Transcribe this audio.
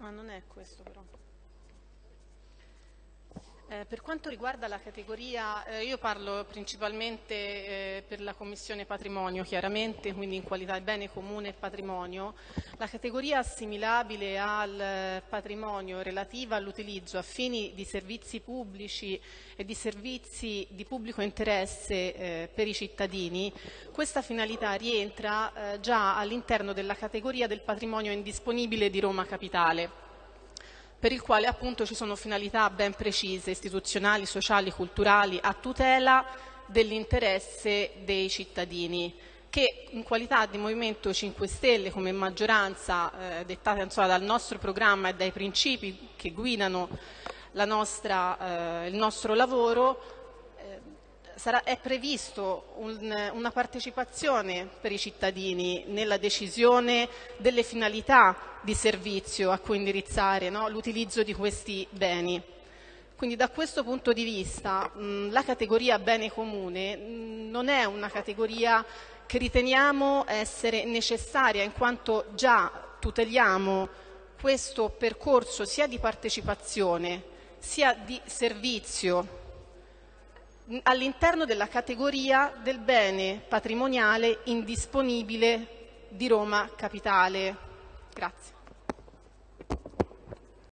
Ah, non è questo però. Eh, per quanto riguarda la categoria, eh, io parlo principalmente eh, per la Commissione Patrimonio, chiaramente, quindi in qualità di bene comune e patrimonio. La categoria assimilabile al patrimonio relativa all'utilizzo a fini di servizi pubblici e di servizi di pubblico interesse eh, per i cittadini, questa finalità rientra eh, già all'interno della categoria del patrimonio indisponibile di Roma Capitale per il quale appunto ci sono finalità ben precise, istituzionali, sociali, culturali, a tutela dell'interesse dei cittadini che in qualità di Movimento 5 Stelle come maggioranza eh, dettata insomma, dal nostro programma e dai principi che guidano nostra, eh, il nostro lavoro sarà, è previsto un, una partecipazione per i cittadini nella decisione delle finalità di servizio a cui indirizzare no? l'utilizzo di questi beni. Quindi da questo punto di vista mh, la categoria bene comune mh, non è una categoria che riteniamo essere necessaria in quanto già tuteliamo questo percorso sia di partecipazione sia di servizio all'interno della categoria del bene patrimoniale indisponibile di Roma Capitale. Grazie.